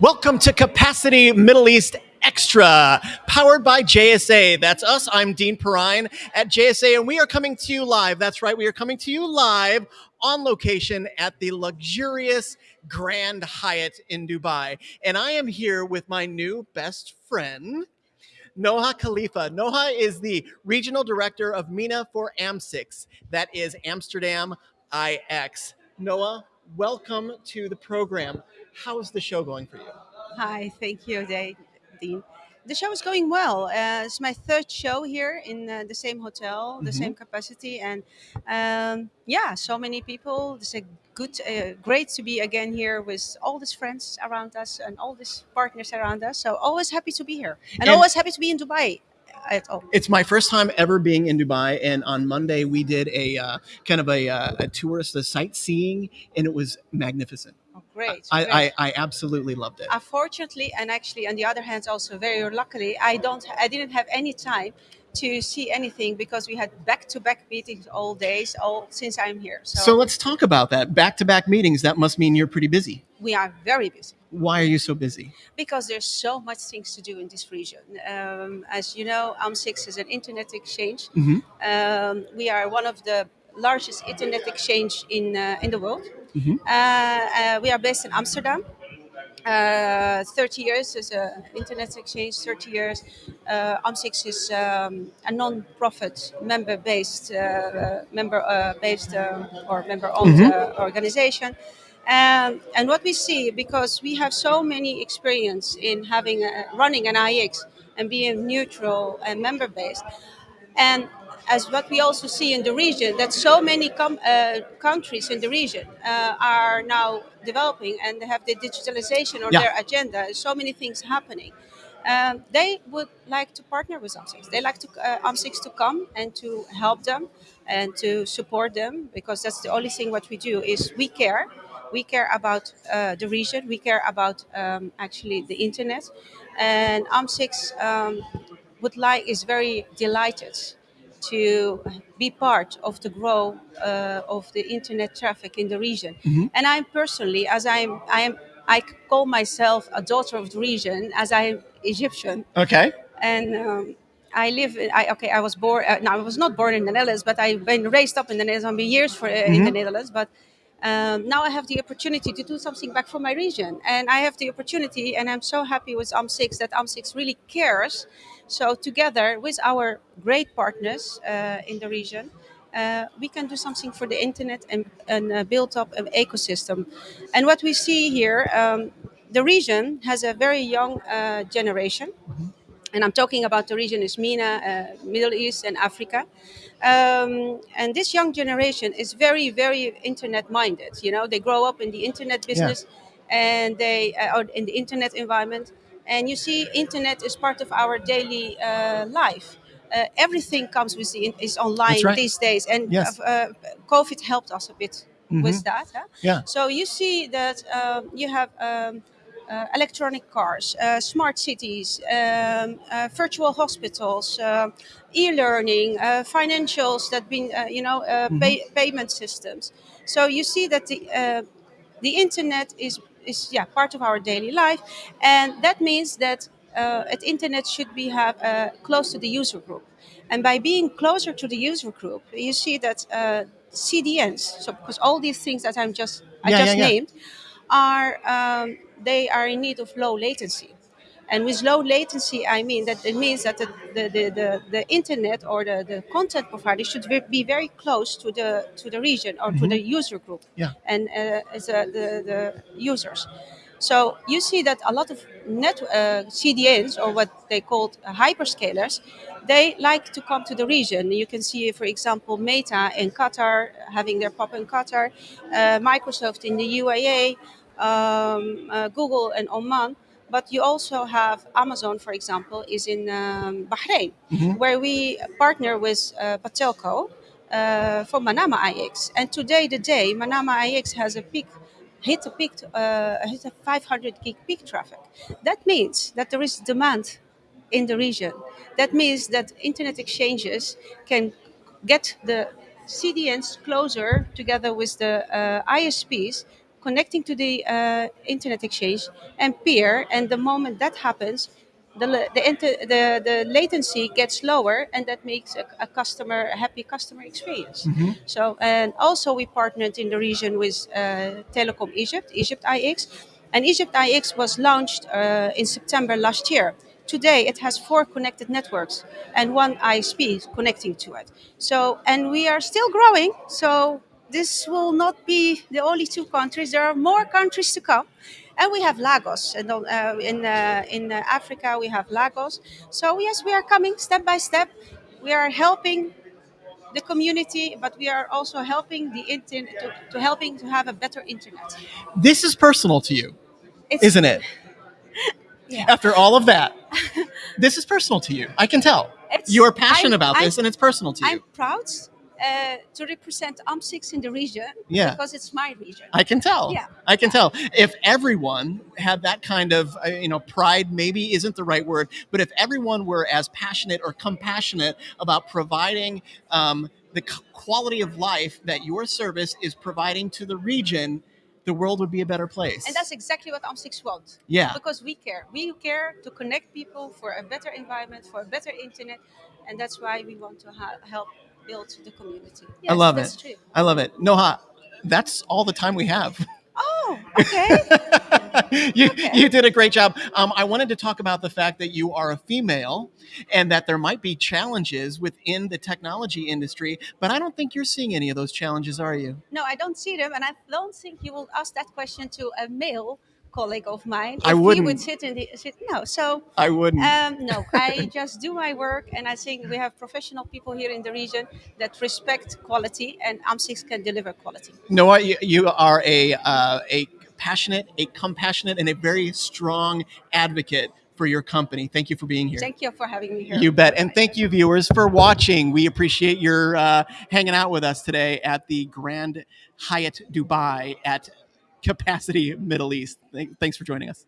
Welcome to Capacity Middle East Extra, powered by JSA. That's us. I'm Dean Perrine at JSA, and we are coming to you live. That's right, we are coming to you live on location at the luxurious Grand Hyatt in Dubai. And I am here with my new best friend, Noha Khalifa. Noha is the regional director of MENA for AMSIX, that is Amsterdam IX. Noha, welcome to the program. How's the show going for you? Hi, thank you, Dean. The show is going well. Uh, it's my third show here in uh, the same hotel, the Mhm. same capacity, and um, yeah, so many people. It's a good, uh, great to be again here with all these friends around us and all these partners around us. So always happy to be here, and, And- always happy to be in Dubai. At all. It's my first time ever being in Dubai, and on Monday we did a uh, kind of a, uh, a tourist, a sightseeing, and it was magnificent. Oh, great. I, great. I, I absolutely loved it. unfortunately and actually on the other hand also very luckily i don't i didn't have any time to see anything because we had back-to-back meetings all days all since i'm here so, So let's talk about that. Back to back meetings, that must mean you're pretty busy. we are very busy Why are you so busy? because there's so much things to do in this region um, as you know AMSIX is an internet exchange Mhm. um, we are one of the largest internet exchange in uh, in the world Uh, we are based in amsterdam uh, 30 years as an internet exchange, 30 years. Uh, AMSIX is um, a non-profit member-based, uh, member-based or member-owned Mhm. uh, organization. Um, and what we see, because we have so many experience in having a, running an IX and being neutral and member-based, and as what we also see in the region, that so many com- uh, countries in the region uh, are now developing and they have the digitalization on Yeah. their agenda. So many things happening. Um, they would like to partner with AMSIX. They like to uh, AMSIX to come and to help them and to support them because that's the only thing what we do is we care. We care about uh, the region. We care about um, actually the internet, and AMSIX um, would like is very delighted to be part of the growth uh, of the internet traffic in the region. Mhm. And I'm personally, as I'm, I am, I call myself a daughter of the region, as I'm Egyptian, Okay. and um, I live. I okay. I was born. Uh, no, I was not born in the Netherlands, but I've been raised up in the Netherlands. I've been years for uh, in the Mhm. Netherlands, but. Um, now I have the opportunity to do something back for my region, and I have the opportunity, and I'm so happy with AMSIX that AMSIX really cares. So together with our great partners uh, in the region, uh, we can do something for the internet and, and uh, build up an ecosystem. And what we see here, um, the region has a very young uh, generation and I'm talking about the region is MENA, uh, Middle East, and Africa. Um, and this young generation is very, very internet minded. You know, they grow up in the internet business, and they uh, or in the internet environment. And you see, internet is part of our daily uh, life. Uh, everything comes with the in- is online right. these days, and Yes. uh, COVID helped us a bit with Mhm. that. huh? Yeah. So you see that um, you have um, uh, electronic cars, uh, smart cities, um, uh, virtual hospitals, uh, e-learning, uh, financials that been uh, you know uh, pay, payment systems. So you see that the uh, the internet is is yeah part of our daily life, and that means that uh, at internet should be have uh, close to the user group, and by being closer to the user group, you see that uh, CDNs. So because all these things that I'm just I Yeah, just yeah, yeah. named are um, they are in need of low latency. And with low latency, I mean that it means that the, the, the, the, the internet or the, the content provider should be very close to the to the region or to the user group Yeah. and uh, as uh, the, the users. So you see that a lot of net uh, CDNs or what they called uh, hyperscalers, they like to come to the region. You can see, for example, Meta in Qatar having their pop in Qatar, uh, Microsoft in the UAE, um, uh, Google and Oman. But you also have Amazon, for example, is in um, Bahrain, where we partner with uh, Batelco uh, for Manama IX. And today, the day, Manama IX has a peak hit a peak, uh, hit a 500 gig peak traffic. That means that there is demand in the region. That means that internet exchanges can get the CDNs closer together with the uh, ISPs connecting to the uh, internet exchange and peer. And the moment that happens, the the, inter- the the latency gets lower, and that makes a, a customer a happy customer experience. So and also we partnered in the region with uh, Telecom Egypt, Egypt IX, and Egypt IX was launched uh, in September last year. Today it has four connected networks and one ISP connecting to it. So and we are still growing. So this will not be the only two countries. There are more countries to come. And we have Lagos, and uh, in uh, in Africa we have Lagos. So yes, we are coming step by step. We are helping the community, but we are also helping the internet to, to helping to have a better internet. This is personal to you, It's, isn't it? Yeah. After all of that, this is personal to you. I can tell. It's- You are passionate I'm- about I'm- this, and it's personal to you. I'm proud uh, to represent AMSIX in the region Yeah. because it's my region. I can tell. Yeah. I can tell. If everyone had that kind of, uh, you know, pride maybe isn't the right word, but if everyone were as passionate or compassionate about providing um, the quality of life that your service is providing to the region, the world would be a better place. and that's exactly what AMSIX wants. Yeah. Because we care. We care to connect people for a better environment, for a better internet, and that's why we want to ha- help build the community. Yes, I love that's it. true. I love it. Noha, that's all the time we have. Oh, okay. you, Okay. you did a great job. Um, I wanted to talk about the fact that you are a female and that there might be challenges within the technology industry, but I don't think you're seeing any of those challenges, are you? no, I don't see them, and I don't think you will ask that question to a male colleague of mine. I if He would sit in the sit. No, so I wouldn't. Um, no, I just do my work, and I think we have professional people here in the region that respect quality, and AMSIX can deliver quality. Noha, you, you are a uh, a passionate, a compassionate, and a very strong advocate for your company. Thank you for being here. Thank you for having me here. You bet. And thank you, viewers, for watching. We appreciate your uh, hanging out with us today at the Grand Hyatt Dubai at capacity Middle East. Thanks for joining us.